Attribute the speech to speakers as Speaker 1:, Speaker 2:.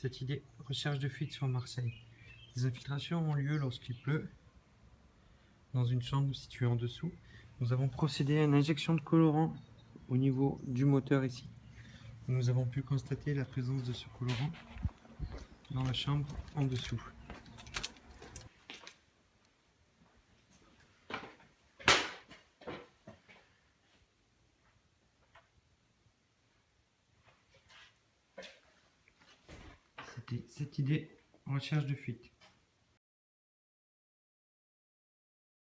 Speaker 1: cette idée, recherche de fuite sur Marseille. Les infiltrations ont lieu lorsqu'il pleut, dans une chambre située en dessous. Nous avons procédé à une injection de colorant au niveau du moteur ici. Nous avons pu constater la présence de ce colorant dans la chambre en dessous. Cette idée, recherche de fuite.